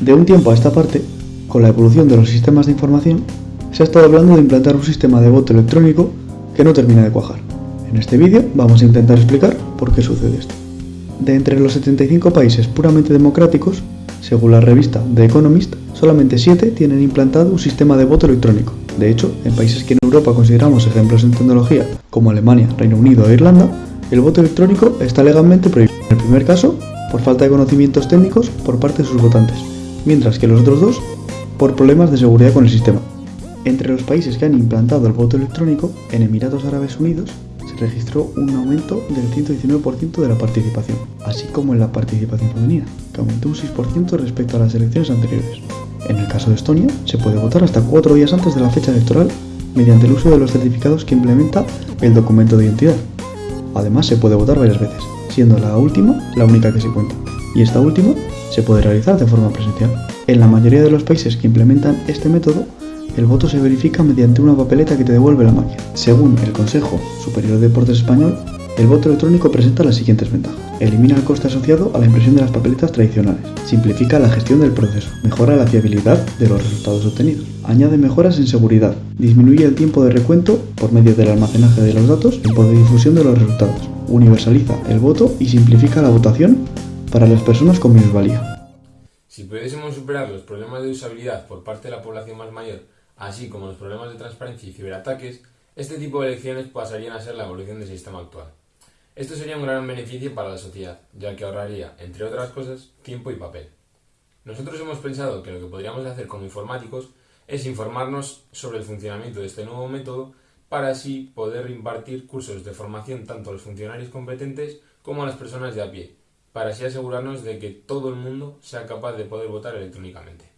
De un tiempo a esta parte, con la evolución de los sistemas de información, se ha estado hablando de implantar un sistema de voto electrónico que no termina de cuajar. En este vídeo vamos a intentar explicar por qué sucede esto. De entre los 75 países puramente democráticos, según la revista The Economist, solamente 7 tienen implantado un sistema de voto electrónico. De hecho, en países que en Europa consideramos ejemplos en tecnología, como Alemania, Reino Unido e Irlanda, el voto electrónico está legalmente prohibido. En el primer caso, por falta de conocimientos técnicos por parte de sus votantes, mientras que los otros dos, por problemas de seguridad con el sistema. Entre los países que han implantado el voto electrónico, en Emiratos Árabes Unidos se registró un aumento del 119% de la participación, así como en la participación femenina, que aumentó un 6% respecto a las elecciones anteriores. En el caso de Estonia, se puede votar hasta cuatro días antes de la fecha electoral mediante el uso de los certificados que implementa el documento de identidad. Además, se puede votar varias veces, siendo la última la única que se cuenta, y esta última se puede realizar de forma presencial. En la mayoría de los países que implementan este método, el voto se verifica mediante una papeleta que te devuelve la máquina. Según el Consejo Superior de Deportes Español, el voto electrónico presenta las siguientes ventajas. Elimina el coste asociado a la impresión de las papeletas tradicionales. Simplifica la gestión del proceso. Mejora la fiabilidad de los resultados obtenidos. Añade mejoras en seguridad. Disminuye el tiempo de recuento por medio del almacenaje de los datos tiempo de difusión de los resultados. Universaliza el voto y simplifica la votación para las personas con minusvalía. Si pudiésemos superar los problemas de usabilidad por parte de la población más mayor, así como los problemas de transparencia y ciberataques, este tipo de elecciones pasarían a ser la evolución del sistema actual. Esto sería un gran beneficio para la sociedad, ya que ahorraría, entre otras cosas, tiempo y papel. Nosotros hemos pensado que lo que podríamos hacer como informáticos es informarnos sobre el funcionamiento de este nuevo método para así poder impartir cursos de formación tanto a los funcionarios competentes como a las personas de a pie, para así asegurarnos de que todo el mundo sea capaz de poder votar electrónicamente.